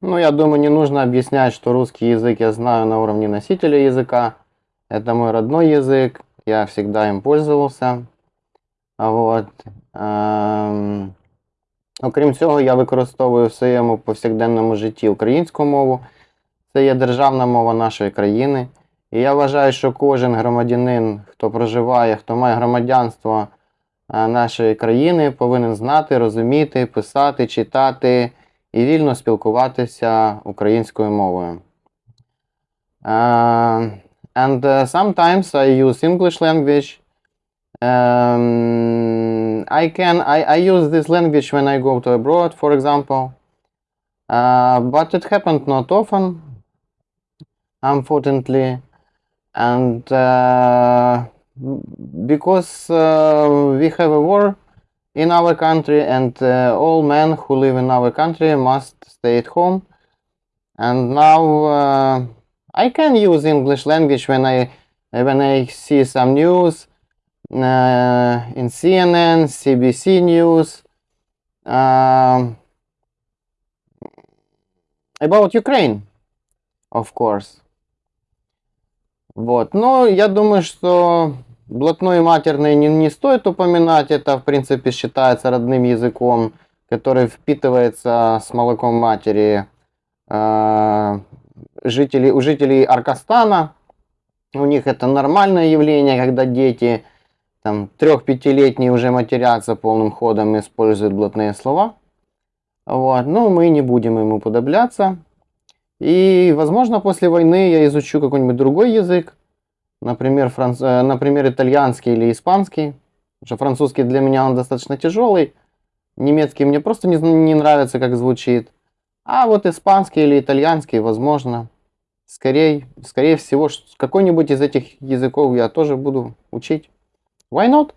Ну, я думаю, не нужно объяснять, что русский язык я знаю на уровне носителя языка. Это мой родной язык, я всегда им пользовался. Вот. Ем, Окрім цього, я використовую в своєму повсякденному житті українську мову. Це є державна мова нашої країни. І я вважаю, що кожен громадянин, хто проживає, хто має громадянство е, нашої країни, повинен знати, розуміти, писати, читати і вільно спілкуватися українською мовою. Е, and uh, sometimes I use English language. Um, I can I, I use this language when I go to abroad, for example. Uh, but it happened not often, unfortunately, and uh, because uh, we have a war in our country, and uh, all men who live in our country must stay at home. And now uh, I can use English language when I when I see some news uh, in CNN, CBC News um, about Ukraine, of course. Вот. Но я думаю, что блатной матерный не, не стоит упоминать. Это, в принципе, считается родным языком, который впитывается с молоком матери э, жителей, у жителей Аркастана. У них это нормальное явление, когда дети там трех-пятилетние уже матерятся полным ходом и используют блатные слова. Вот. Но мы не будем ему уподобляться. И, возможно, после войны я изучу какой-нибудь другой язык. Например, франц... э, например, итальянский или испанский. Потому что французский для меня он достаточно тяжелый. Немецкий мне просто не, не нравится, как звучит. А вот испанский или итальянский, возможно, скорее, скорее всего, какой-нибудь из этих языков я тоже буду учить. Why not?